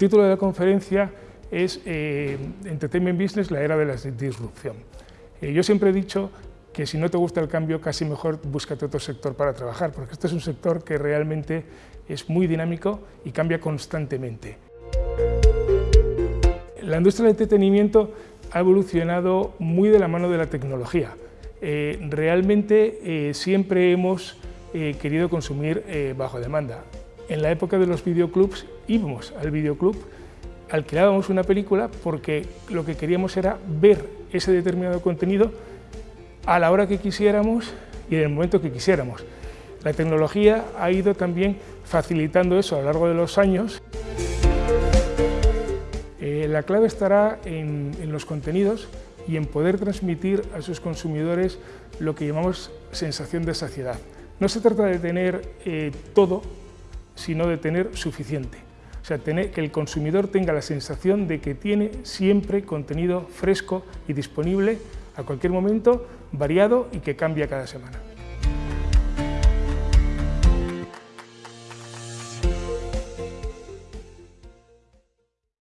título de la conferencia es eh, Entertainment Business, la era de la disrupción. Eh, yo siempre he dicho que si no te gusta el cambio, casi mejor búscate otro sector para trabajar, porque este es un sector que realmente es muy dinámico y cambia constantemente. La industria del entretenimiento ha evolucionado muy de la mano de la tecnología. Eh, realmente siempre hemos querido consumir bajo demanda. En la época de los videoclubs íbamos al videoclub alquilábamos una película porque lo que queríamos era ver ese determinado contenido a la hora que quisiéramos y en el momento que quisiéramos. La tecnología ha ido también facilitando eso a lo largo de los años. Eh, la clave estará en, los contenidos y en poder transmitir a sus consumidores lo que llamamos sensación de saciedad. No se trata de tener eh, todo, sino de tener suficiente. O sea, tener, que el consumidor tenga la sensación de que tiene siempre contenido fresco y disponible a cualquier momento, variado y que cambia cada semana.